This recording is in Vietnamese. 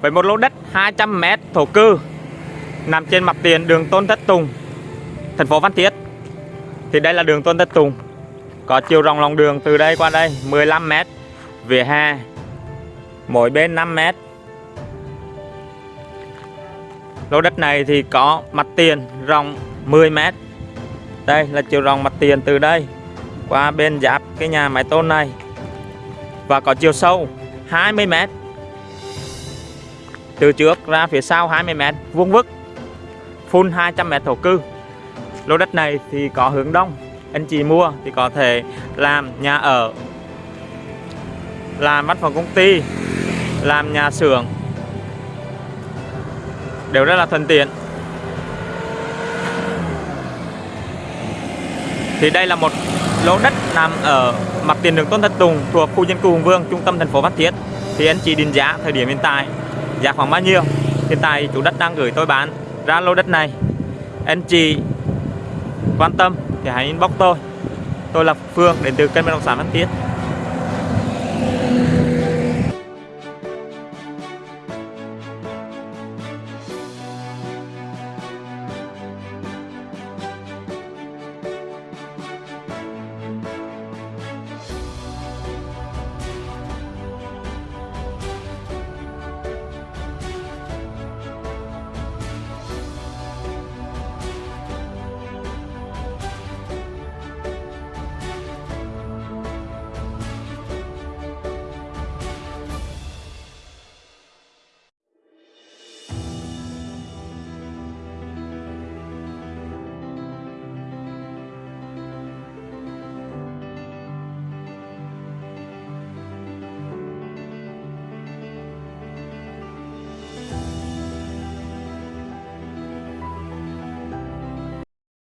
Với một lô đất 200m thổ cư nằm trên mặt tiền đường Tôn Thất Tùng, thành phố Phan Thiết. Thì đây là đường Tôn Thất Tùng. Có chiều rộng lòng đường từ đây qua đây 15m, vỉa hè mỗi bên 5m. Lô đất này thì có mặt tiền rộng 10m. Đây là chiều rộng mặt tiền từ đây qua bên giáp cái nhà mái tôn này. Và có chiều sâu 20 mét từ trước ra phía sau 20m vuông vức, full 200m thổ cư. Lô đất này thì có hướng đông. Anh chị mua thì có thể làm nhà ở, làm văn phòng công ty, làm nhà xưởng. Đều rất là thuận tiện. Thì đây là một lô đất nằm ở mặt tiền đường Tôn Thất Tùng thuộc khu dân cư Hùng Vương, trung tâm thành phố Phan Thiết. Thì anh chị định giá thời điểm hiện tại giá khoảng bao nhiêu? Hiện tại chủ đất đang gửi tôi bán. Ra lô đất này. Anh chị quan tâm thì hãy inbox tôi. Tôi là Phương, đến từ kênh bất động sản Văn Tiết.